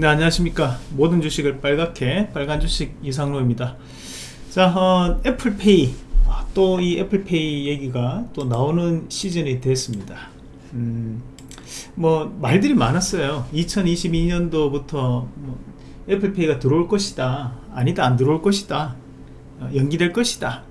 네 안녕하십니까. 모든 주식을 빨갛게 빨간 주식 이상로입니다. 자 어, 애플페이. 아, 또이 애플페이 얘기가 또 나오는 시즌이 됐습니다. 음, 뭐 말들이 많았어요. 2022년도부터 뭐 애플페이가 들어올 것이다. 아니다 안 들어올 것이다. 어, 연기될 것이다.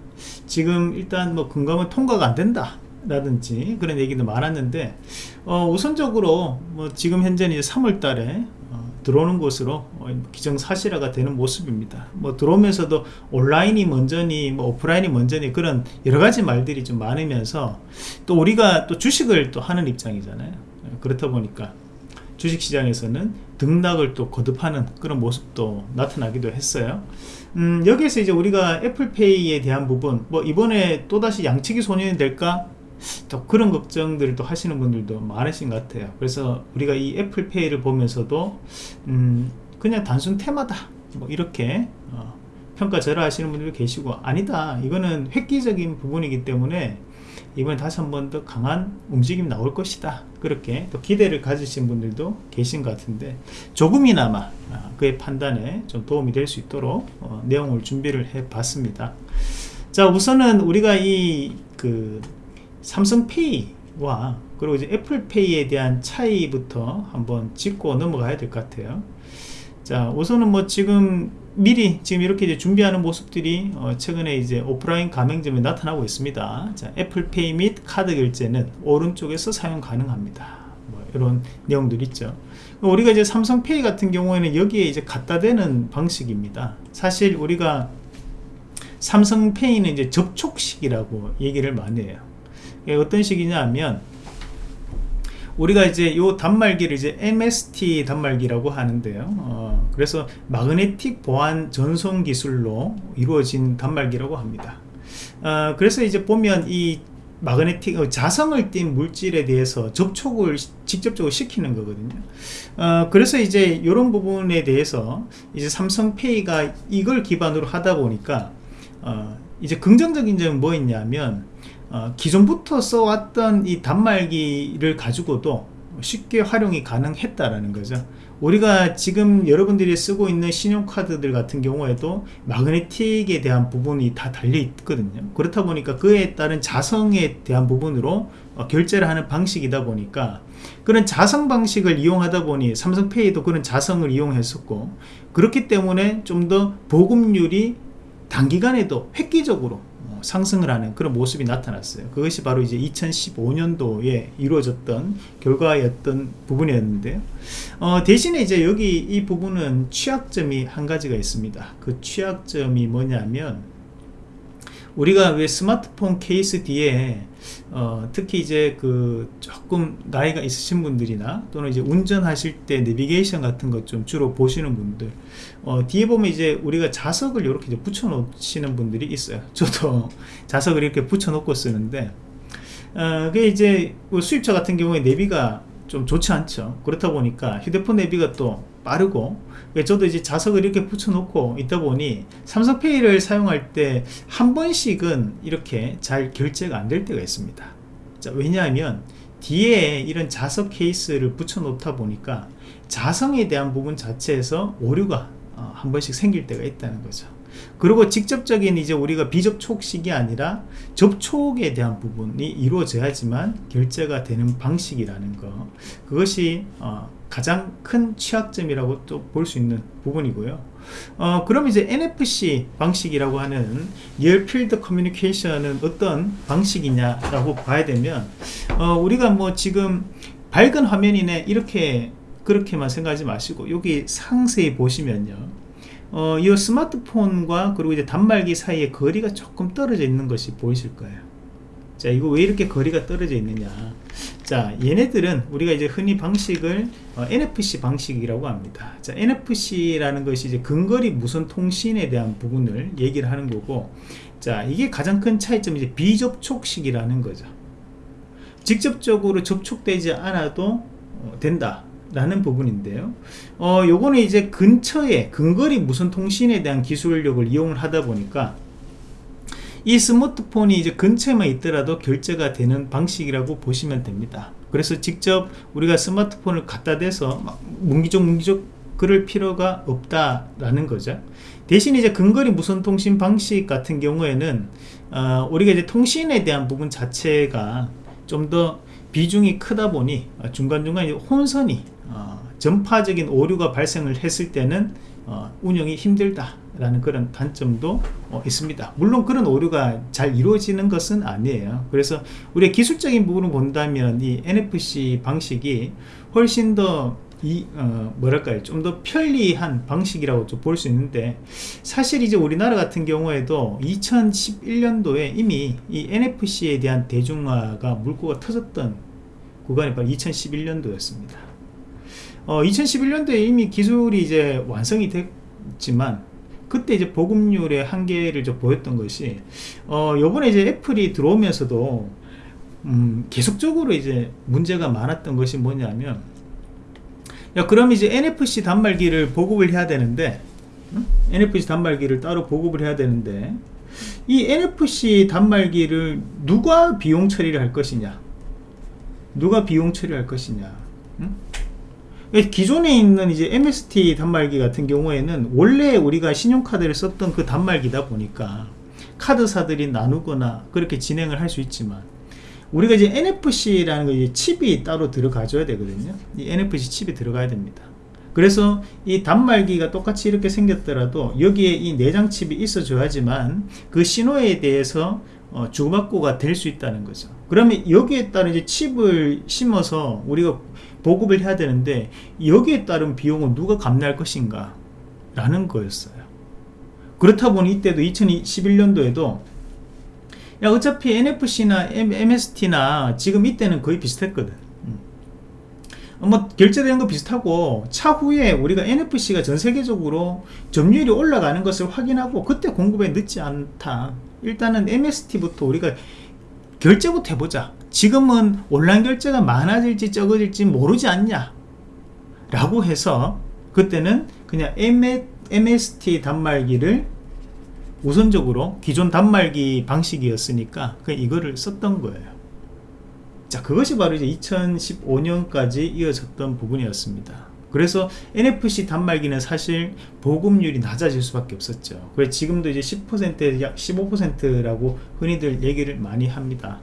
지금 일단 뭐 금감은 통과가 안 된다 라든지 그런 얘기도 많았는데 어, 우선적으로 뭐 지금 현재는 이제 3월 달에 어, 들어오는 것으로 어, 기정사실화가 되는 모습입니다. 뭐 들어오면서도 온라인이 먼저니 뭐 오프라인이 먼저니 그런 여러가지 말들이 좀 많으면서 또 우리가 또 주식을 또 하는 입장이잖아요. 그렇다 보니까 주식시장에서는 등락을 또 거듭하는 그런 모습도 나타나기도 했어요. 음, 여기에서 이제 우리가 애플페이에 대한 부분 뭐 이번에 또다시 양치기 소년이 될까 또 그런 걱정들을 또 하시는 분들도 많으신 것 같아요. 그래서 우리가 이 애플페이를 보면서도 음 그냥 단순 테마다 뭐 이렇게 어 평가절하 하시는 분들도 계시고 아니다. 이거는 획기적인 부분이기 때문에 이번에 다시 한 번 더 강한 움직임이 나올 것이다. 그렇게 또 기대를 가지신 분들도 계신 것 같은데 조금이나마 아, 그의 판단에 좀 도움이 될 수 있도록 어 내용을 준비를 해 봤습니다. 자 우선은 우리가 이그 삼성페이와 그리고 이제 애플페이에 대한 차이부터 한번 짚고 넘어가야 될 것 같아요. 자 우선은 뭐 지금 미리 지금 이렇게 이제 준비하는 모습들이 어 최근에 이제 오프라인 가맹점에 나타나고 있습니다. 자 애플페이 및 카드 결제는 오른쪽에서 사용 가능합니다. 뭐 이런 내용들 있죠. 우리가 이제 삼성페이 같은 경우에는 여기에 이제 갖다 대는 방식입니다. 사실 우리가 삼성페이는 이제 접촉식이라고 얘기를 많이 해요 어떤 식이냐 하면 우리가 이제 요 단말기를 이제 MST 단말기라고 하는데요. 어, 그래서 마그네틱 보안 전송 기술로 이루어진 단말기라고 합니다. 어, 그래서 이제 보면 이 마그네틱 어, 자성을 띤 물질에 대해서 접촉을 직접적으로 시키는 거거든요. 어, 그래서 이제 이런 부분에 대해서 이제 삼성페이가 이걸 기반으로 하다 보니까 어, 이제 긍정적인 점은 뭐 있냐면 어, 기존부터 써왔던 이 단말기를 가지고도 쉽게 활용이 가능했다라는 거죠. 우리가 지금 여러분들이 쓰고 있는 신용카드들 같은 경우에도 마그네틱에 대한 부분이 다 달려 있거든요. 그렇다 보니까 그에 따른 자성에 대한 부분으로 어, 결제를 하는 방식이다 보니까 그런 자성 방식을 이용하다 보니 삼성페이도 그런 자성을 이용했었고 그렇기 때문에 좀 더 보급률이 단기간에도 획기적으로 상승을 하는 그런 모습이 나타났어요. 그것이 바로 이제 2015년도에 이루어졌던 결과였던 부분이었는데요. 어, 대신에 이제 여기 이 부분은 취약점이 한 가지가 있습니다. 그 취약점이 뭐냐면 우리가 왜 스마트폰 케이스 뒤에 어, 특히 이제 그 조금 나이가 있으신 분들이나 또는 이제 운전하실 때 내비게이션 같은 것 좀 주로 보시는 분들 어, 뒤에 보면 이제 우리가 자석을 이렇게 붙여 놓으시는 분들이 있어요. 저도 자석을 이렇게 붙여 놓고 쓰는데 어, 그게 이제 뭐 수입차 같은 경우에 내비가 좀 좋지 않죠. 그렇다 보니까 휴대폰 내비가 또 빠르고 저도 이제 자석을 이렇게 붙여 놓고 있다 보니 삼성페이를 사용할 때 한 번씩은 이렇게 잘 결제가 안 될 때가 있습니다. 자, 왜냐하면 뒤에 이런 자석 케이스를 붙여 놓다 보니까 자성에 대한 부분 자체에서 오류가 어, 한 번씩 생길 때가 있다는 거죠 그리고 직접적인 이제 우리가 비접촉식이 아니라 접촉에 대한 부분이 이루어져야지만 결제가 되는 방식이라는 거. 그것이 어, 가장 큰 취약점이라고 또 볼 수 있는 부분이고요. 어, 그럼 이제 NFC 방식이라고 하는 Field Communication은 어떤 방식이냐 라고 봐야 되면 어, 우리가 뭐 지금 밝은 화면이네 이렇게 그렇게만 생각하지 마시고 여기 상세히 보시면요 어, 이 스마트폰과 그리고 이제 단말기 사이에 거리가 조금 떨어져 있는 것이 보이실 거예요. 자 이거 왜 이렇게 거리가 떨어져 있느냐. 자 얘네들은 우리가 이제 흔히 방식을 어, NFC 방식이라고 합니다. 자 NFC라는 것이 이제 근거리 무선 통신에 대한 부분을 얘기를 하는 거고 자 이게 가장 큰 차이점이 이제 비접촉식이라는 거죠. 직접적으로 접촉되지 않아도 어, 된다 라는 부분인데요. 어 요거는 이제 근처에 근거리 무선 통신에 대한 기술력을 이용을 하다 보니까 이 스마트폰이 이제 근처에만 있더라도 결제가 되는 방식이라고 보시면 됩니다. 그래서 직접 우리가 스마트폰을 갖다 대서 막 문기적 문기적 그럴 필요가 없다라는 거죠. 대신 이제 근거리 무선 통신 방식 같은 경우에는 어, 우리가 이제 통신에 대한 부분 자체가 좀 더 비중이 크다 보니 중간중간 혼선이 어, 전파적인 오류가 발생을 했을 때는 어, 운영이 힘들다라는 그런 단점도 어, 있습니다. 물론 그런 오류가 잘 이루어지는 것은 아니에요. 그래서 우리 기술적인 부분을 본다면 이 NFC 방식이 훨씬 더 이, 어, 뭐랄까요. 좀 더 편리한 방식이라고 볼 수 있는데, 사실 이제 우리나라 같은 경우에도 2011년도에 이미 이 NFC에 대한 대중화가 물꼬가 터졌던 구간이 바로 2011년도였습니다. 어, 2011년도에 이미 기술이 이제 완성이 됐지만 그때 이제 보급률의 한계를 좀 보였던 것이 어, 요번에 이제 애플이 들어오면서도 음, 계속적으로 이제 문제가 많았던 것이 뭐냐면 야 그럼 이제 NFC 단말기를 보급을 해야 되는데 음? NFC 단말기를 따로 보급을 해야 되는데 이 NFC 단말기를 누가 비용 처리를 할 것이냐 누가 비용 처리할 것이냐 음? 기존에 있는 이제 MST 단말기 같은 경우에는 원래 우리가 신용카드를 썼던 그 단말기다 보니까 카드사들이 나누거나 그렇게 진행을 할 수 있지만 우리가 이제 NFC라는 거 이제 칩이 따로 들어가줘야 되거든요. 이 NFC 칩이 들어가야 됩니다. 그래서 이 단말기가 똑같이 이렇게 생겼더라도 여기에 이 내장 칩이 있어줘야지만 그 신호에 대해서 어, 주고받고가 될 수 있다는 거죠. 그러면 여기에 따른 이제 칩을 심어서 우리가 보급을 해야 되는데 여기에 따른 비용은 누가 감내할 것인가? 라는 거였어요. 그렇다 보니 이때도 2011년도에도 야 어차피 NFC나 MST나 지금 이때는 거의 비슷했거든. 음. 뭐 결제되는 거 비슷하고 차후에 우리가 NFC가 전 세계적으로 점유율이 올라가는 것을 확인하고 그때 공급에 늦지 않다. 일단은 MST부터 우리가 결제부터 해보자 지금은 온라인 결제가 많아질지 적어질지 모르지 않냐? 라고 해서 그때는 그냥 MST 단말기를 우선적으로 기존 단말기 방식이었으니까 그냥 이거를 썼던 거예요. 자 그것이 바로 이제 2015년까지 이어졌던 부분이었습니다. 그래서 NFC 단말기는 사실 보급률이 낮아질 수밖에 없었죠. 그래서 지금도 이제 10%에서 약 15%라고 흔히들 얘기를 많이 합니다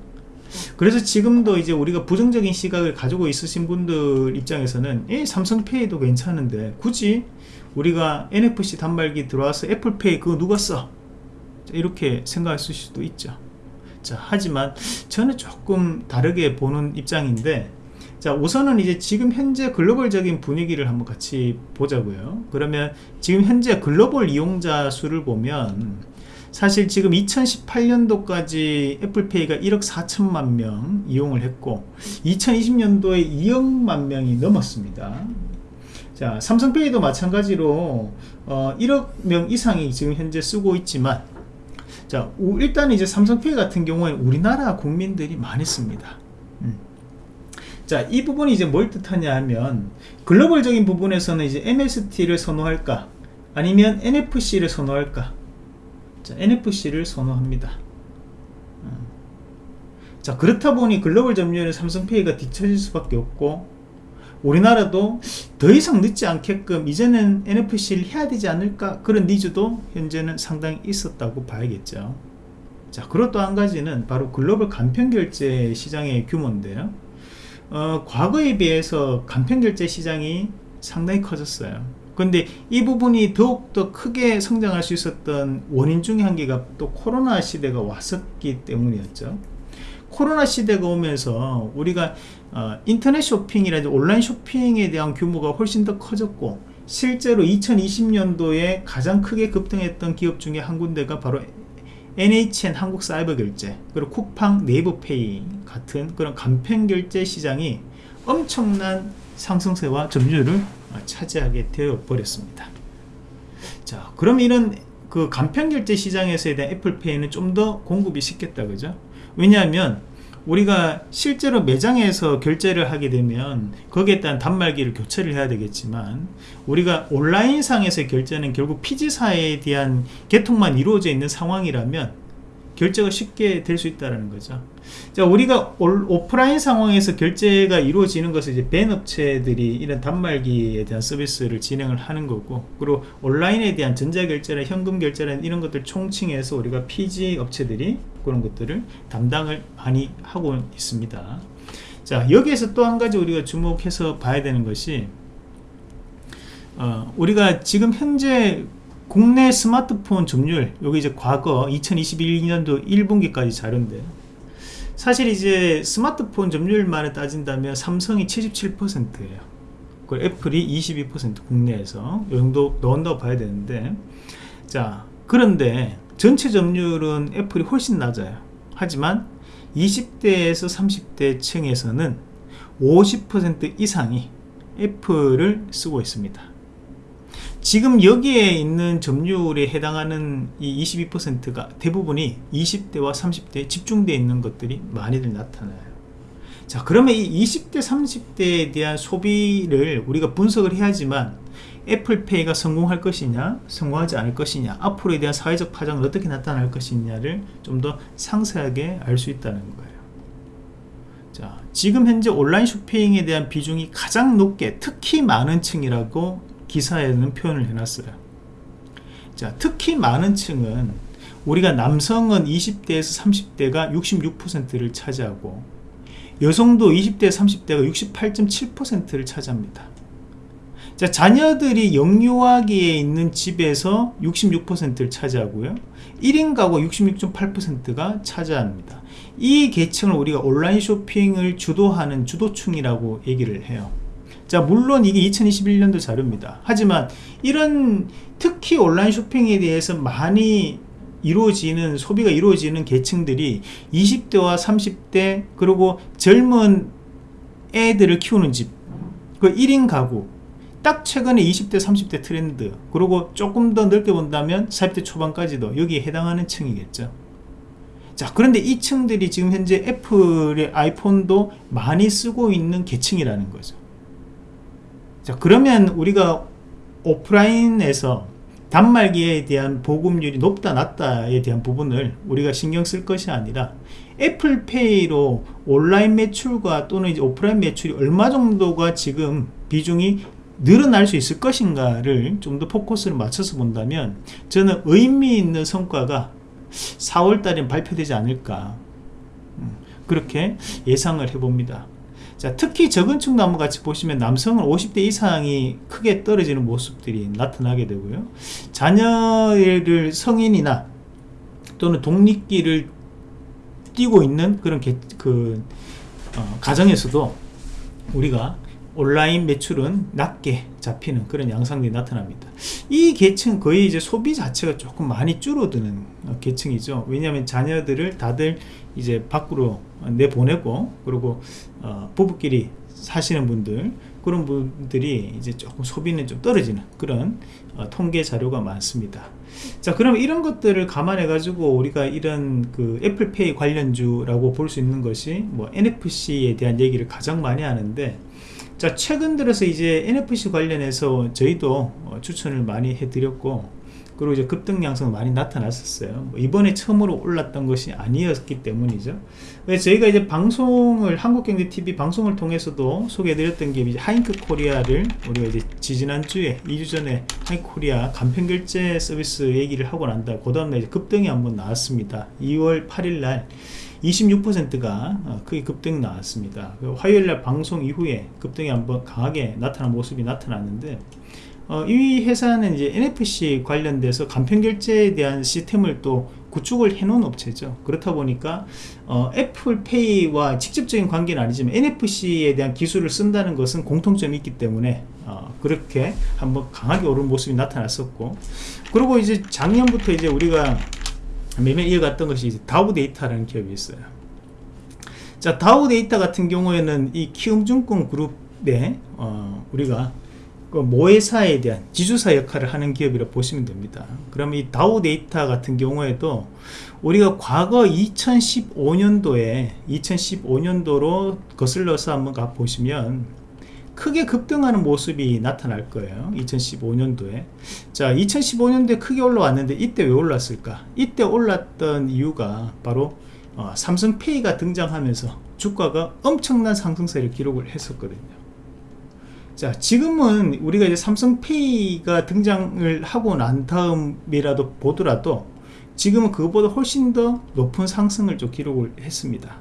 그래서 지금도 이제 우리가 부정적인 시각을 가지고 있으신 분들 입장에서는 예, 삼성페이도 괜찮은데 굳이 우리가 NFC 단말기 들어와서 애플페이 그거 누가 써? 이렇게 생각하실 수도 있죠 자 하지만 저는 조금 다르게 보는 입장인데 자 우선은 이제 지금 현재 글로벌적인 분위기를 한번 같이 보자고요 그러면 지금 현재 글로벌 이용자 수를 보면 사실 지금 2018년도까지 애플페이가 1억 4천만 명 이용을 했고 2020년도에 2억만 명이 넘었습니다. 자 삼성페이도 마찬가지로 어, 1억 명 이상이 지금 현재 쓰고 있지만 자 일단 이제 삼성페이 같은 경우에 우리나라 국민들이 많이 씁니다. 음. 자 이 부분이 이제 뭘 뜻하냐 하면 글로벌적인 부분에서는 이제 MST를 선호할까? 아니면 NFC를 선호할까 자, NFC를 선호합니다. 어. 자 그렇다 보니 글로벌 점유율은 삼성페이가 뒤처질 수밖에 없고 우리나라도 더 이상 늦지 않게끔 이제는 NFC를 해야 되지 않을까 그런 needs도 현재는 상당히 있었다고 봐야겠죠 자 그리고 또 한 가지는 바로 글로벌 간편결제 시장의 규모인데요 어, 과거에 비해서 간편결제 시장이 상당히 커졌어요 근데 이 부분이 더욱더 크게 성장할 수 있었던 원인 중에 한 개가 또 코로나 시대가 왔었기 때문이었죠. 코로나 시대가 오면서 우리가 어, 인터넷 쇼핑이라든지 온라인 쇼핑에 대한 규모가 훨씬 더 커졌고 실제로 2020년도에 가장 크게 급등했던 기업 중에 한 군데가 바로 NHN 한국사이버결제 그리고 쿠팡 네이버페이 같은 그런 간편결제 시장이 엄청난 상승세와 점유율을 차지하게 되어 버렸습니다. 자 그럼 이런 그 간편결제 시장에서에 대한 애플페이는 좀 더 공급이 쉽겠다 그죠? 왜냐하면 우리가 실제로 매장에서 결제를 하게 되면 거기에 따른 단말기를 교체를 해야 되겠지만 우리가 온라인상에서 결제는 결국 피지사에 대한 개통만 이루어져 있는 상황이라면 결제가 쉽게 될 수 있다는 거죠. 자 우리가 올, 오프라인 상황에서 결제가 이루어지는 것은 이제 벤 업체들이 이런 단말기에 대한 서비스를 진행을 하는 거고 그리고 온라인에 대한 전자결제나 현금 결제나 이런 것들 총칭해서 우리가 PG 업체들이 그런 것들을 담당을 많이 하고 있습니다. 자 여기에서 또 한 가지 우리가 주목해서 봐야 되는 것이 어, 우리가 지금 현재 국내 스마트폰 점유율 여기 이제 과거 2021년도 1분기까지 자료인데 사실 이제 스마트폰 점유율만을 따진다면 삼성이 77%예요. 그리고 애플이 22% 국내에서 이 정도 넣은다고 봐야 되는데 자 그런데 전체 점유율은 애플이 훨씬 낮아요. 하지만 20대에서 30대 층에서는 50% 이상이 애플을 쓰고 있습니다 지금 여기에 있는 점유율에 해당하는 이 22%가 대부분이 20대와 30대에 집중되어 있는 것들이 많이들 나타나요. 자 그러면 이 20대 30대에 대한 소비를 우리가 분석을 해야지만 애플페이가 성공할 것이냐 성공하지 않을 것이냐 앞으로에 대한 사회적 파장은 어떻게 나타날 것이냐를 좀 더 상세하게 알 수 있다는 거예요. 자 지금 현재 온라인 쇼핑에 대한 비중이 가장 높게 특히 많은 층이라고 기사에는 표현을 해놨어요. 자 특히 많은 층은 우리가 남성은 20대에서 30대가 66%를 차지하고 여성도 20대 30대가 68.7%를 차지합니다. 자 자녀들이 영유아기에 있는 집에서 66%를 차지하고요. 1인 가구 66.8%가 차지합니다. 이 계층을 우리가 온라인 쇼핑을 주도하는 주도층이라고 얘기를 해요 자 물론 이게 2021년도 자료입니다. 하지만 이런 특히 온라인 쇼핑에 대해서 많이 이루어지는 소비가 이루어지는 계층들이 20대와 30대 그리고 젊은 애들을 키우는 집그 1인 가구 딱 최근에 20대 30대 트렌드 그리고 조금 더 넓게 본다면 40대 초반까지도 여기에 해당하는 층이겠죠. 자 그런데 이 층들이 지금 현재 애플의 아이폰도 많이 쓰고 있는 계층이라는 거죠 자 그러면 우리가 오프라인에서 단말기에 대한 보급률이 높다 낮다에 대한 부분을 우리가 신경 쓸 것이 아니라 애플페이로 온라인 매출과 또는 이제 오프라인 매출이 얼마 정도가 지금 비중이 늘어날 수 있을 것인가를 좀 더 포커스를 맞춰서 본다면 저는 의미 있는 성과가 4월달에 발표되지 않을까. 음, 그렇게 예상을 해봅니다 자, 특히 적은축 나무 같이 보시면 남성은 50대 이상이 크게 떨어지는 모습들이 나타나게 되고요. 자녀를 성인이나 또는 독립기를 뛰고 있는 그런 게, 그 어, 가정에서도 우리가 온라인 매출은 낮게 잡히는 그런 양상들이 나타납니다. 이 계층 거의 이제 소비 자체가 조금 많이 줄어드는 어, 계층이죠. 왜냐하면 자녀들을 다들 이제 밖으로 내보내고 그리고 어, 부부끼리 사시는 분들 그런 분들이 이제 조금 소비는 좀 떨어지는 그런 어, 통계 자료가 많습니다 자 그럼 이런 것들을 감안해 가지고 우리가 이런 그 애플페이 관련주라고 볼 수 있는 것이 뭐 NFC에 대한 얘기를 가장 많이 하는데 자 최근 들어서 이제 NFC 관련해서 저희도 어, 추천을 많이 해드렸고 그리고 이제 급등 양상 많이 나타났었어요. 뭐 이번에 처음으로 올랐던 것이 아니었기 때문이죠. 저희가 이제 방송을 한국경제TV 방송을 통해서도 소개해드렸던 게 이제 하잉크 코리아를 우리가 이제 지지난주에 2주 전에 하잉크 코리아 간편결제 서비스 얘기를 하고 난다 그 다음날 급등이 한번 나왔습니다. 2월 8일날 26%가 어, 크게 급등 나왔습니다. 화요일날 방송 이후에 급등이 한번 강하게 나타난 모습이 나타났는데 어, 이 회사는 이제 NFC 관련돼서 간편 결제에 대한 시스템을 또 구축을 해놓은 업체죠. 그렇다 보니까 어, 애플페이와 직접적인 관계는 아니지만 NFC에 대한 기술을 쓴다는 것은 공통점이 있기 때문에 어, 그렇게 한번 강하게 오른 모습이 나타났었고 그리고 이제 작년부터 이제 우리가 매매 이어갔던 것이 다우 데이터라는 기업이 있어요. 자 다우 데이터 같은 경우에는 이 키움증권 그룹에 어, 우리가 그 모회사에 대한 지주사 역할을 하는 기업이라 고 보시면 됩니다. 그럼 이 다우 데이터 같은 경우에도 우리가 과거 2015년도에 2015년도로 거슬러서 한번 가 보시면 크게 급등하는 모습이 나타날 거예요. 2015년도에. 자 2015년도에 크게 올라왔는데 이때 왜 올랐을까? 이때 올랐던 이유가 바로 어, 삼성페이가 등장하면서 주가가 엄청난 상승세를 기록을 했었거든요 자 지금은 우리가 이제 삼성페이가 등장을 하고 난 다음이라도 보더라도 지금은 그것보다 훨씬 더 높은 상승을 좀 기록을 했습니다.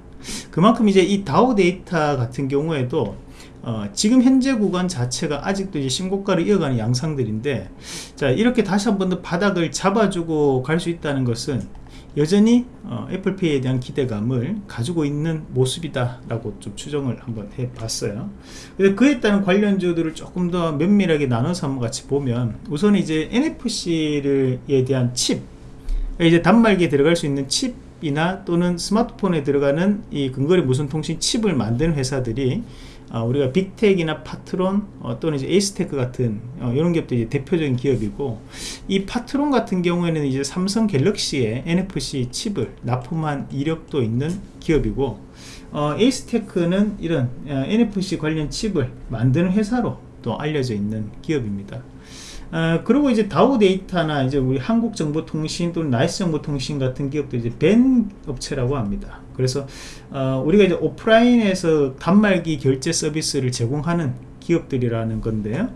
그만큼 이제 이 다우 데이터 같은 경우에도 어, 지금 현재 구간 자체가 아직도 이제 신고가를 이어가는 양상들인데 자 이렇게 다시 한 번 더 바닥을 잡아주고 갈 수 있다는 것은 여전히 어, 애플페이에 대한 기대감을 가지고 있는 모습이다 라고 좀 추정을 한번 해 봤어요. 그에 따른 관련주들을 조금 더 면밀하게 나눠서 한번 같이 보면 우선 이제 NFC에 대한 칩 이제 단말기에 들어갈 수 있는 칩이나 또는 스마트폰에 들어가는 이 근거리 무선 통신 칩을 만드는 회사들이 어, 우리가 빅텍이나 파트론 어, 또는 이제 에이스테크 같은 어, 이런 기업들이 대표적인 기업이고 이 파트론 같은 경우에는 이제 삼성 갤럭시에 NFC 칩을 납품한 이력도 있는 기업이고 어, 에이스테크는 이런 어, NFC 관련 칩을 만드는 회사로 또 알려져 있는 기업입니다. 어, 그리고 이제 다우 데이터나 이제 우리 한국정보통신 또는 나이스정보통신 같은 기업도 이제 VAN 업체라고 합니다. 그래서 어, 우리가 이제 오프라인에서 단말기 결제 서비스를 제공하는 기업들이라는 건데요.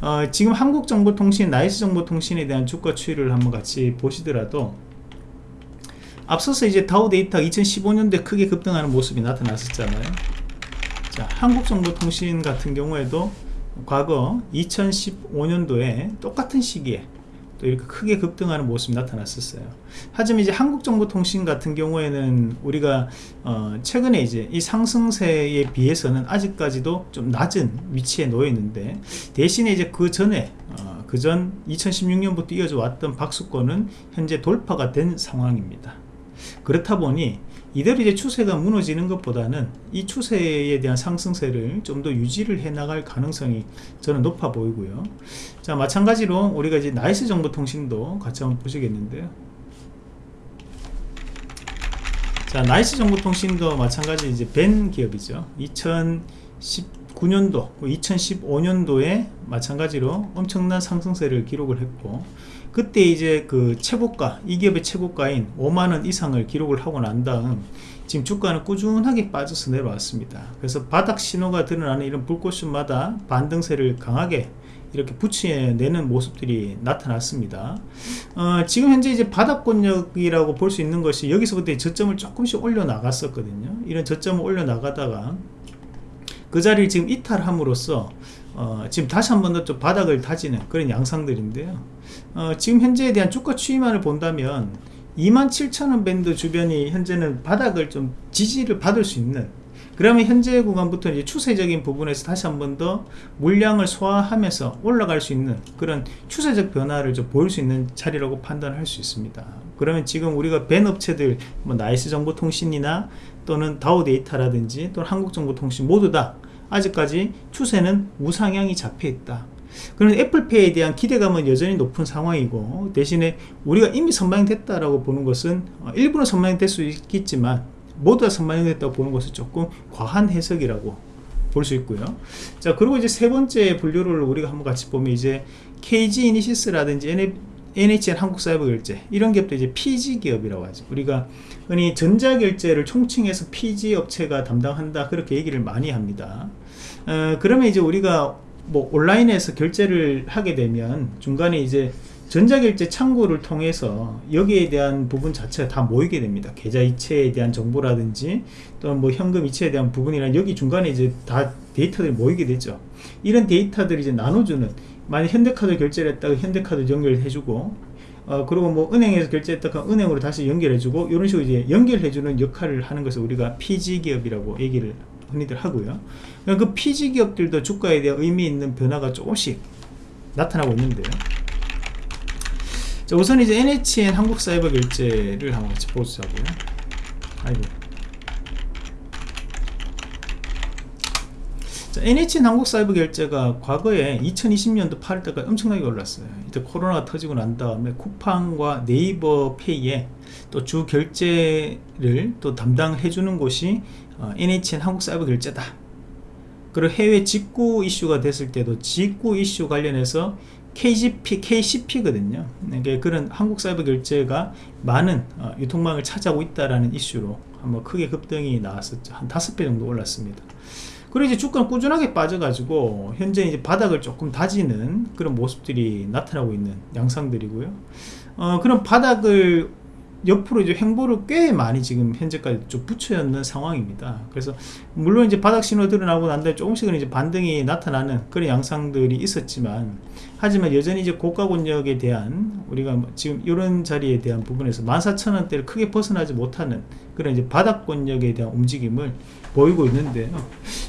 어, 지금 한국정보통신, 나이스 정보통신에 대한 주가 추이를 한번 같이 보시더라도 앞서서 이제 다우 데이터 2015년도에 크게 급등하는 모습이 나타났었잖아요. 자, 한국정보통신 같은 경우에도 과거 2015년도에 똑같은 시기에 또 이렇게 크게 급등하는 모습이 나타났었어요. 하지만 이제 한국정보통신 같은 경우에는 우리가 어 최근에 이제 이 상승세에 비해서는 아직까지도 좀 낮은 위치에 놓여 있는데 대신에 이제 그 전에 어 그전 2016년부터 이어져 왔던 박수권은 현재 돌파가 된 상황입니다. 그렇다 보니 이대로 이제 추세가 무너지는 것보다는 이 추세에 대한 상승세를 좀 더 유지를 해 나갈 가능성이 저는 높아 보이고요. 자 마찬가지로 우리가 이제 나이스 정보통신도 같이 한번 보시겠는데요. 자 나이스 정보통신도 마찬가지 이제 VAN 기업이죠. 2019년도 2015년도에 마찬가지로 엄청난 상승세를 기록을 했고 그때 이제 그 최고가 이 기업의 최고가인 5만원 이상을 기록을 하고 난 다음 지금 주가는 꾸준하게 빠져서 내려왔습니다. 그래서 바닥 신호가 드러나는 이런 불꽃슛마다 반등세를 강하게 이렇게 붙여내는 모습들이 나타났습니다. 어, 지금 현재 이제 바닥권역이라고 볼 수 있는 것이 여기서부터 저점을 조금씩 올려 나갔었거든요. 이런 저점을 올려 나가다가 그 자리를 지금 이탈함으로써 어, 지금 다시 한 번 더 좀 바닥을 다지는 그런 양상들인데요 어, 지금 현재에 대한 주가 추이만을 본다면 27,000원 밴드 주변이 현재는 바닥을 좀 지지를 받을 수 있는 그러면 현재 구간부터 이제 추세적인 부분에서 다시 한 번 더 물량을 소화하면서 올라갈 수 있는 그런 추세적 변화를 좀 보일 수 있는 자리라고 판단할 수 있습니다. 그러면 지금 우리가 VAN 업체들 뭐 나이스 정보통신이나 또는 다우 데이터라든지 또는 한국정보통신 모두 다 아직까지 추세는 우상향이 잡혀 있다. 그런 애플페이에 대한 기대감은 여전히 높은 상황이고 대신에 우리가 이미 선반영이 됐다라고 보는 것은 어, 일부는 선반영이 될수 있겠지만 모두 다 선방이 됐다고 보는 것은 조금 과한 해석이라고 볼 수 있고요. 자 그리고 이제 세 번째 분류를 우리가 한번 같이 보면 이제 KG 이니시스라든지 NHN 한국사이버결제. 이런 기업도 이제 PG 기업이라고 하죠. 우리가 흔히 전자결제를 총칭해서 PG 업체가 담당한다. 그렇게 얘기를 많이 합니다. 어, 그러면 이제 우리가 뭐 온라인에서 결제를 하게 되면 중간에 이제 전자결제 창구를 통해서 여기에 대한 부분 자체가 다 모이게 됩니다. 계좌 이체에 대한 정보라든지 또는 뭐 현금 이체에 대한 부분이나 여기 중간에 이제 다 데이터들이 모이게 되죠. 이런 데이터들이 이제 나눠주는 만약 현대카드 결제를 했다가 현대카드 연결해주고 어, 그리고 뭐 은행에서 결제했다가 은행으로 다시 연결해주고 이런 식으로 이제 연결해주는 역할을 하는 것을 우리가 PG 기업이라고 얘기를 흔히들 하고요. 그 PG 기업들도 주가에 대한 의미 있는 변화가 조금씩 나타나고 있는데요. 자, 우선 이제 NHN 한국사이버결제를 한번 같이 보자고요. 아이고. 자, NHN 한국사이버결제가 과거에 2020년도 8월달까지 엄청나게 올랐어요. 이제 코로나가 터지고 난 다음에 쿠팡과 네이버 페이에 또 주 결제를 또 담당해 주는 곳이 어, NHN 한국사이버결제다 그리고 해외 직구 이슈가 됐을 때도 직구 이슈 관련해서 KGP, KCP거든요. 이게 그런 한국 사이버 결제가 많은 어, 유통망을 차지하고 있다라는 이슈로 한번 크게 급등이 나왔었죠. 한 다섯 배 정도 올랐습니다. 그리고 이제 주가는 꾸준하게 빠져가지고 현재 이제 바닥을 조금 다지는 그런 모습들이 나타나고 있는 양상들이고요. 어, 그런 바닥을 옆으로 이제 횡보를 꽤 많이 지금 현재까지 좀 붙여 있는 상황입니다. 그래서 물론 이제 바닥 신호 드러나고 난 다음에 조금씩은 이제 반등이 나타나는 그런 양상들이 있었지만 하지만 여전히 이제 고가 권역에 대한 우리가 뭐 지금 이런 자리에 대한 부분에서 14,000원대를 크게 벗어나지 못하는 그런 이제 바닥 권역에 대한 움직임을 보이고 있는데요.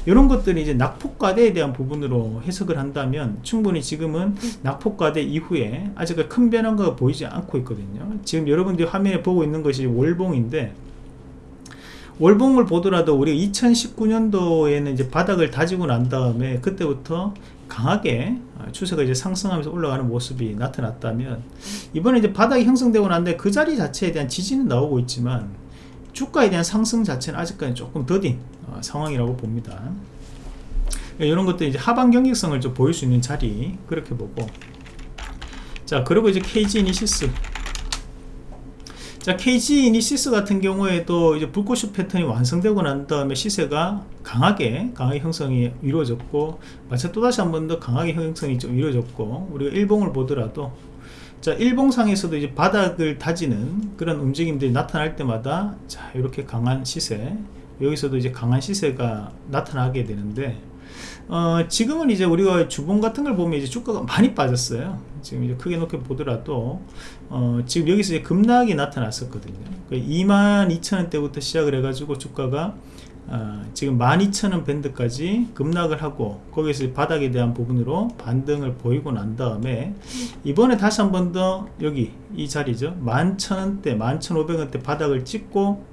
이런 것들이 이제 낙폭과대에 대한 부분으로 해석을 한다면 충분히 지금은 낙폭과대 이후에 아직 큰 변화가 보이지 않고 있거든요. 지금 여러분들이 화면에 보고 있는 것이 월봉인데 월봉을 보더라도 우리가 2019년도에는 이제 바닥을 다지고 난 다음에 그때부터 강하게 추세가 이제 상승하면서 올라가는 모습이 나타났다면 이번에 이제 바닥이 형성되고 난데 그 자리 자체에 대한 지지는 나오고 있지만 주가에 대한 상승 자체는 아직까지 조금 더딘 어, 상황이라고 봅니다. 이런 것도 이제 하방 경직성을 좀 보일 수 있는 자리 그렇게 보고 자 그리고 이제 KG 이니시스 자 KG 이니시스 같은 경우에도 이제 불꽃슛 패턴이 완성되고 난 다음에 시세가 강하게 강하게 형성이 이루어졌고 마찬 또다시 한 번 더 강하게 형성이 좀 이루어졌고 우리가 일봉을 보더라도 자 일봉상에서도 이제 바닥을 다지는 그런 움직임들이 나타날 때마다 자 이렇게 강한 시세 여기서도 이제 강한 시세가 나타나게 되는데 어, 지금은 이제 우리가 주봉 같은 걸 보면 이제 주가가 많이 빠졌어요. 지금 이제 크게 놓게 보더라도 어, 지금 여기서 이제 급락이 나타났었거든요. 22,000원대부터 그 시작을 해가지고 주가가 어, 지금 12,000원 밴드까지 급락을 하고 거기서 바닥에 대한 부분으로 반등을 보이고 난 다음에 이번에 다시 한 번 더 여기 이 자리죠 11,000원대 11,500원대 바닥을 찍고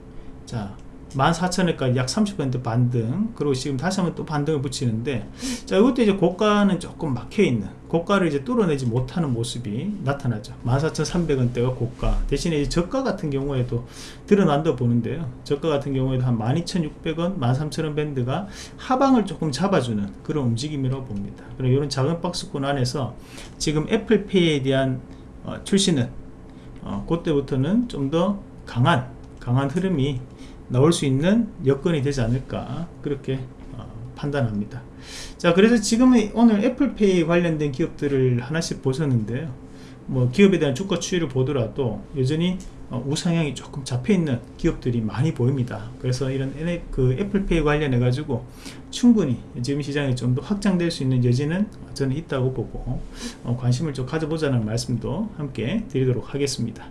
자 14,000원까지 약 30% 반등. 그리고 지금 다시 한번 또 반등을 붙이는데 자 이것도 이제 고가는 조금 막혀있는 고가를 이제 뚫어내지 못하는 모습이 나타나죠. 14,300원대가 고가. 대신에 이제 저가 같은 경우에도 드러난다 보는데요. 저가 같은 경우에도 한 12,600원 13,000원 밴드가 하방을 조금 잡아주는 그런 움직임이라고 봅니다. 그리고 이런 작은 박스권 안에서 지금 애플페이에 대한 어, 출시는 어, 그때부터는 좀 더 강한 강한 흐름이 나올 수 있는 여건이 되지 않을까 그렇게 어, 판단합니다. 자 그래서 지금은 오늘 애플페이 관련된 기업들을 하나씩 보셨는데요. 뭐 기업에 대한 주가 추이를 보더라도 여전히 어, 우상향이 조금 잡혀있는 기업들이 많이 보입니다. 그래서 이런 그 애플페이 관련해 가지고 충분히 지금 시장이 좀더 확장될 수 있는 여지는 저는 있다고 보고 어, 관심을 좀 가져보자는 말씀도 함께 드리도록 하겠습니다.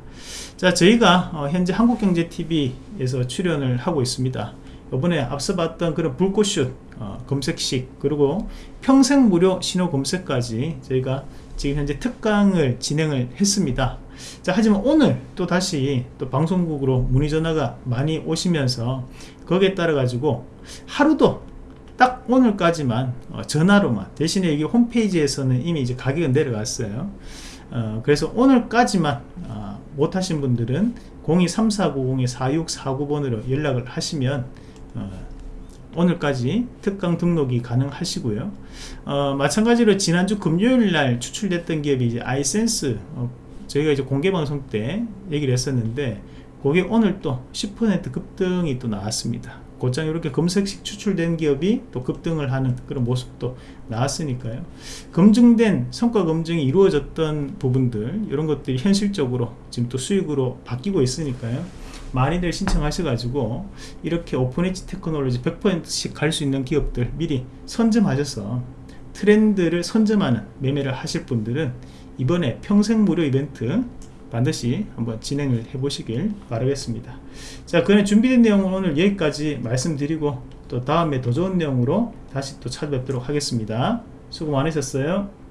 자 저희가 어, 현재 한국경제TV에서 출연을 하고 있습니다. 이번에 앞서 봤던 그런 불꽃슛 어, 검색식 그리고 평생 무료 신호 검색까지 저희가 지금 현재 특강을 진행을 했습니다 자 하지만 오늘 또 다시 또 방송국으로 문의 전화가 많이 오시면서 거기에 따라 가지고 하루도 딱 오늘까지만 어, 전화로만 대신에 이게 홈페이지에서는 이미 이제 가격은 내려갔어요. 어, 그래서 오늘까지만 어, 못하신 분들은 023490-4649번으로 연락을 하시면 어, 오늘까지 특강 등록이 가능하시고요. 어, 마찬가지로 지난주 금요일날 추출됐던 기업이 이제 아이센스 어, 저희가 이제 공개 방송 때 얘기를 했었는데 그게 오늘 또 10% 급등이 또 나왔습니다. 곧장 이렇게 검색식 추출된 기업이 또 급등을 하는 그런 모습도 나왔으니까요. 검증된 성과 검증이 이루어졌던 부분들 이런 것들이 현실적으로 지금 또 수익으로 바뀌고 있으니까요. 많이들 신청하셔가지고 이렇게 오픈엣지 테크놀로지 100%씩 갈 수 있는 기업들 미리 선점하셔서 트렌드를 선점하는 매매를 하실 분들은 이번에 평생 무료 이벤트 반드시 한번 진행을 해 보시길 바라겠습니다. 자 그냥 준비된 내용은 오늘 여기까지 말씀드리고 또 다음에 더 좋은 내용으로 다시 또 찾아뵙도록 하겠습니다. 수고 많으셨어요